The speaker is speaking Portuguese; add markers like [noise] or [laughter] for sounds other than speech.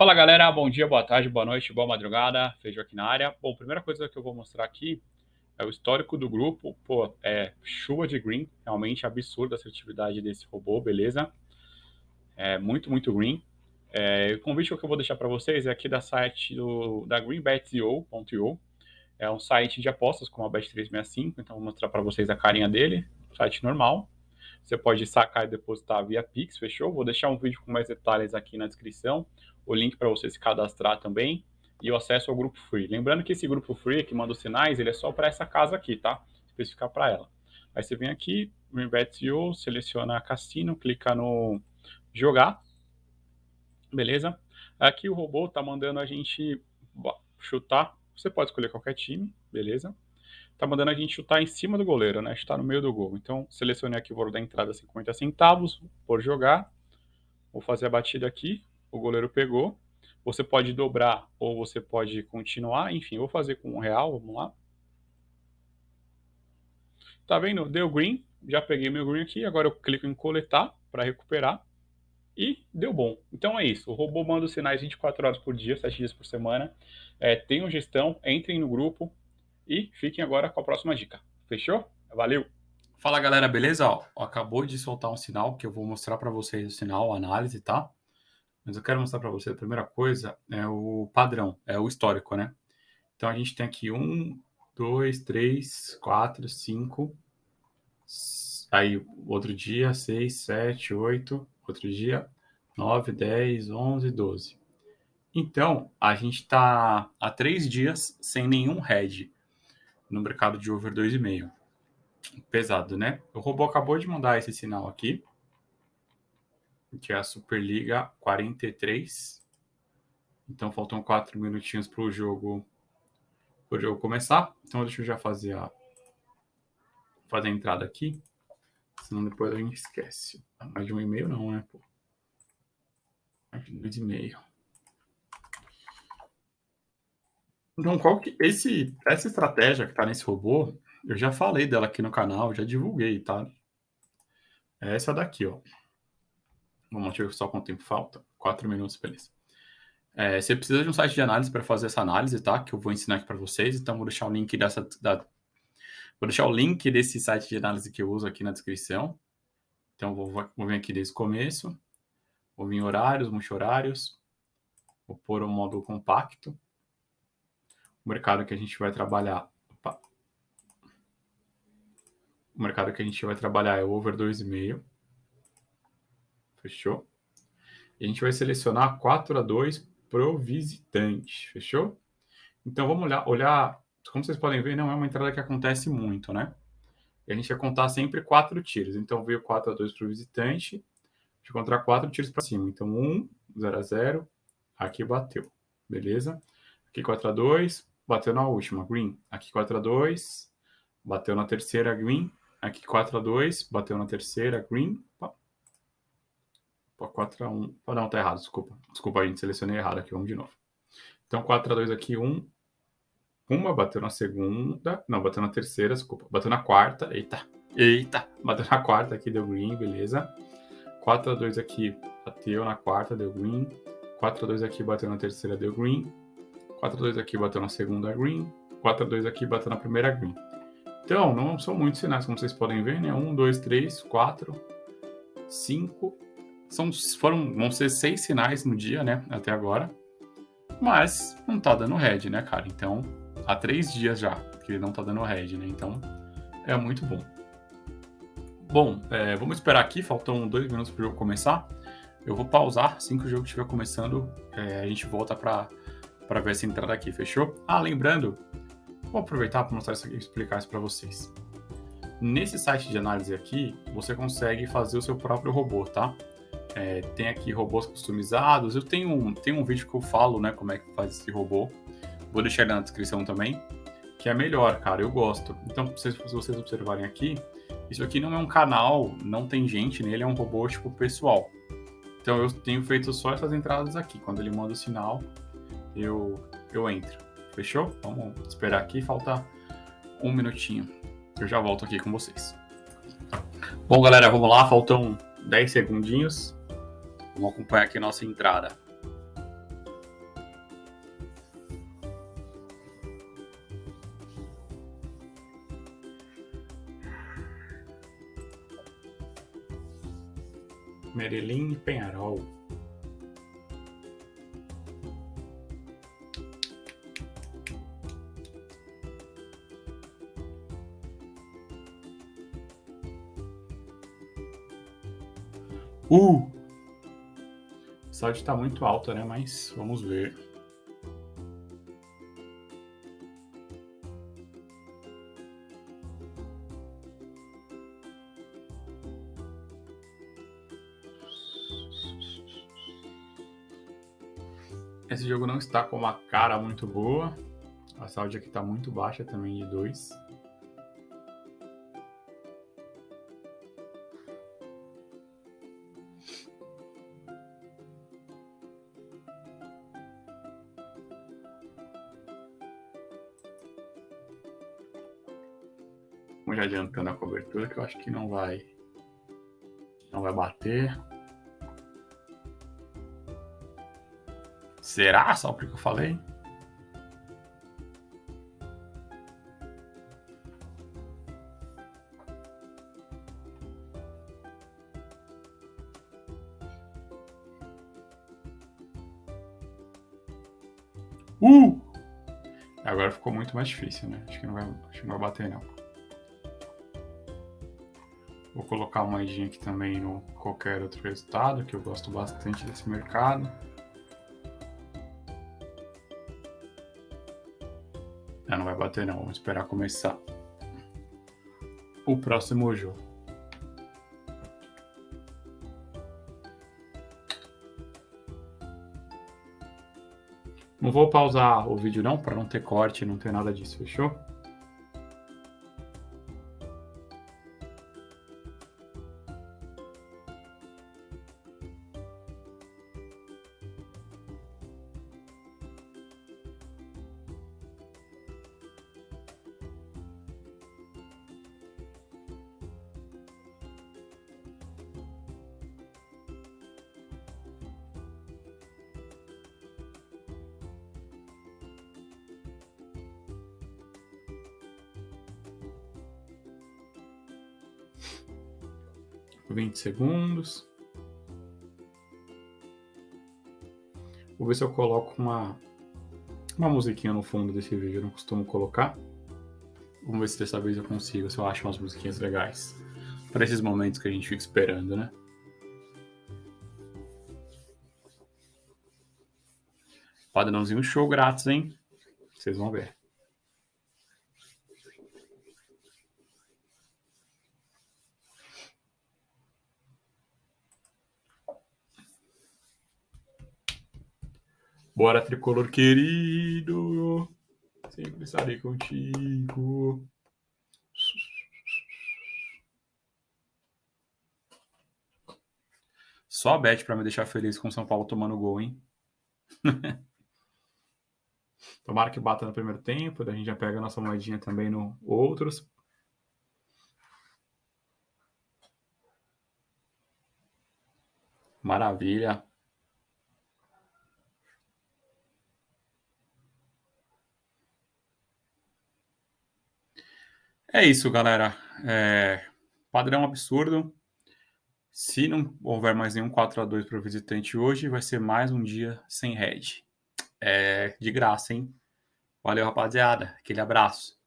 Fala galera, bom dia, boa tarde, boa noite, boa madrugada, Feijão aqui na área. Bom, primeira coisa que eu vou mostrar aqui é o histórico do grupo. Pô, é chuva de green, realmente absurda a assertividade desse robô, beleza? É muito, muito green. É, o convite que eu vou deixar para vocês é aqui da site do, da greenbet.io. É um site de apostas como a Bet365, então vou mostrar para vocês a carinha dele, site normal. Você pode sacar e depositar via Pix, fechou? Vou deixar um vídeo com mais detalhes aqui na descrição o link para você se cadastrar também e o acesso ao grupo free. Lembrando que esse grupo free que manda os sinais, ele é só para essa casa aqui, tá? Especificar para ela. Aí você vem aqui, Reinvest.io, seleciona Cassino, clica no jogar, beleza? Aqui o robô tá mandando a gente chutar, você pode escolher qualquer time, beleza? Tá mandando a gente chutar em cima do goleiro, né? Chutar no meio do gol. Então, selecionei aqui o valor da entrada 50 centavos, por jogar. Vou fazer a batida aqui, o goleiro pegou. Você pode dobrar ou você pode continuar. Enfim, vou fazer com um real, vamos lá. Tá vendo? Deu green, já peguei meu green aqui. Agora eu clico em coletar para recuperar. E deu bom. Então é isso. O robô manda os sinais 24 horas por dia, 7 dias por semana. É, tenham gestão, entrem no grupo e fiquem agora com a próxima dica. Fechou? Valeu! Fala galera, beleza? Ó, acabou de soltar um sinal que eu vou mostrar para vocês o sinal, a análise, tá? Mas eu quero mostrar para você, a primeira coisa é o padrão, é o histórico, né? Então a gente tem aqui um, dois, três, quatro, cinco, aí outro dia, seis, sete, oito, outro dia, nove, dez, onze, doze. Então, a gente está há três dias sem nenhum head no mercado de over 2,5. Pesado, né? O robô acabou de mandar esse sinal aqui que é a Superliga 43. Então faltam quatro minutinhos para o jogo, jogo começar. Então deixa eu já fazer a fazer a entrada aqui, senão depois a gente esquece. Mais de um e-mail não, né? Pô. Mais de dois e meio. Então, qual que esse essa estratégia que está nesse robô, eu já falei dela aqui no canal, já divulguei, tá? É essa daqui, ó. Vamos ver só quanto tempo falta. Quatro minutos, beleza. É, você precisa de um site de análise para fazer essa análise, tá? Que eu vou ensinar aqui para vocês. Então, vou deixar o link dessa. Da, vou deixar o link desse site de análise que eu uso aqui na descrição. Então, vou, vou vir aqui desde o começo. Vou vir em horários, multi-horários. Vou pôr um módulo compacto. O mercado que a gente vai trabalhar. Opa. O mercado que a gente vai trabalhar é o over 2,5. Fechou? E a gente vai selecionar 4 a 2 pro visitante. Fechou? Então vamos olhar, olhar. Como vocês podem ver, não é uma entrada que acontece muito, né? E a gente vai contar sempre quatro tiros. Então veio 4 a 2 para o visitante. A gente vai encontrar quatro tiros para cima. Então 1, 0 a 0. Aqui bateu. Beleza? Aqui 4 a 2 bateu na última, green. Aqui 4 a 2 bateu na terceira, green. Aqui 4 a 2 bateu na terceira, green. 4x1. Oh, não, tá errado, desculpa. Desculpa, a gente selecionei errado aqui, vamos de novo. Então, 4x2 aqui, 1. Uma bateu na segunda. Não, bateu na terceira, desculpa. Bateu na quarta. Eita, eita. Bateu na quarta aqui, deu green, beleza. 4x2 aqui, bateu na quarta, deu green. 4x2 aqui, bateu na terceira, deu green. 4x2 aqui, bateu na segunda, green. 4x2 aqui, bateu na primeira, green. Então, não são muitos sinais, como vocês podem ver, né? 1, 2, 3, 4, 5, são, foram, vão ser seis sinais no dia, né? Até agora. Mas não tá dando red, né, cara? Então, há três dias já que ele não tá dando red, né? Então, é muito bom. Bom, é, vamos esperar aqui, faltam dois minutos para jogo começar. Eu vou pausar, assim que o jogo estiver começando, é, a gente volta para ver essa entrada aqui, fechou? Ah, lembrando, vou aproveitar para mostrar isso aqui, explicar isso para vocês. Nesse site de análise aqui, você consegue fazer o seu próprio robô, tá? É, tem aqui robôs customizados. Eu tenho um, tenho um vídeo que eu falo, né, como é que faz esse robô. Vou deixar ele na descrição também, que é melhor, cara, eu gosto. Então, se vocês observarem aqui, isso aqui não é um canal, não tem gente nele, é um robô, tipo, pessoal. Então, eu tenho feito só essas entradas aqui. Quando ele manda o sinal, eu, eu entro. Fechou? Vamos esperar aqui, falta um minutinho. Eu já volto aqui com vocês. Bom, galera, vamos lá, faltam 10 segundinhos. Vamos acompanhar aqui a nossa entrada. Merelim e Penharol. Uh! Saúde está muito alta, né? Mas vamos ver. Esse jogo não está com uma cara muito boa. A saúde aqui está muito baixa também de 2. Vamos já adiantando a cobertura que eu acho que não vai não vai bater. Será? Só porque eu falei? Uh! Agora ficou muito mais difícil, né? Acho que não vai, acho que não vai bater, não. Vou colocar uma moedinha aqui também no qualquer outro resultado, que eu gosto bastante desse mercado. Ah, não vai bater não, vamos esperar começar o próximo jogo. Não vou pausar o vídeo não, para não ter corte, não ter nada disso, fechou? Vinte segundos. Vou ver se eu coloco uma, uma musiquinha no fundo desse vídeo. Eu não costumo colocar. Vamos ver se dessa vez eu consigo, se eu acho umas musiquinhas legais. Para esses momentos que a gente fica esperando, né? Padrãozinho show grátis, hein? Vocês vão ver. Bora, tricolor querido. Sempre estarei contigo. Só a Bet para me deixar feliz com o São Paulo tomando gol, hein? [laughs] Tomara que bata no primeiro tempo, daí a gente já pega a nossa moedinha também no outros. Maravilha. É isso, galera. É... Padrão absurdo. Se não houver mais nenhum 4 a 2 para o visitante hoje, vai ser mais um dia sem head. É de graça, hein? Valeu, rapaziada. Aquele abraço.